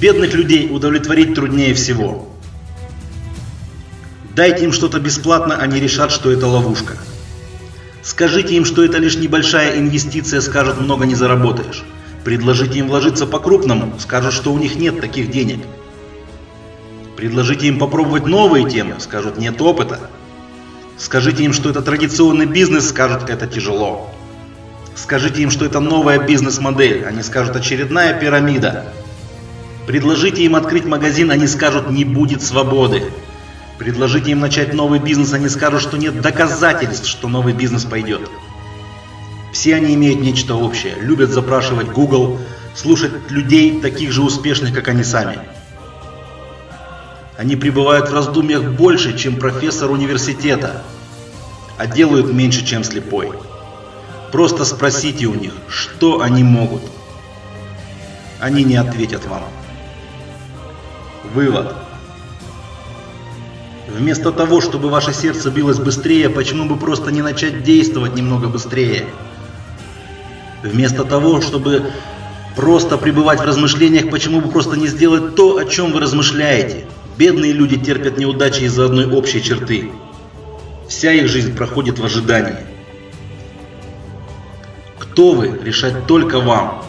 Бедных людей удовлетворить труднее всего. Дайте им что-то бесплатно, они решат, что это ловушка. Скажите им, что это лишь небольшая инвестиция, скажут, много не заработаешь. Предложите им вложиться по-крупному, скажут, что у них нет таких денег. Предложите им попробовать новые темы, скажут, нет опыта. Скажите им, что это традиционный бизнес, скажут, это тяжело. Скажите им, что это новая бизнес-модель, они скажут, очередная пирамида. Предложите им открыть магазин, они скажут, не будет свободы. Предложите им начать новый бизнес, они скажут, что нет доказательств, что новый бизнес пойдет. Все они имеют нечто общее, любят запрашивать Google, слушать людей, таких же успешных, как они сами. Они пребывают в раздумьях больше, чем профессор университета, а делают меньше, чем слепой. Просто спросите у них, что они могут. Они не ответят вам. Вывод. Вместо того, чтобы ваше сердце билось быстрее, почему бы просто не начать действовать немного быстрее? Вместо того, чтобы просто пребывать в размышлениях, почему бы просто не сделать то, о чем вы размышляете? Бедные люди терпят неудачи из-за одной общей черты. Вся их жизнь проходит в ожидании. Кто вы, решать только вам.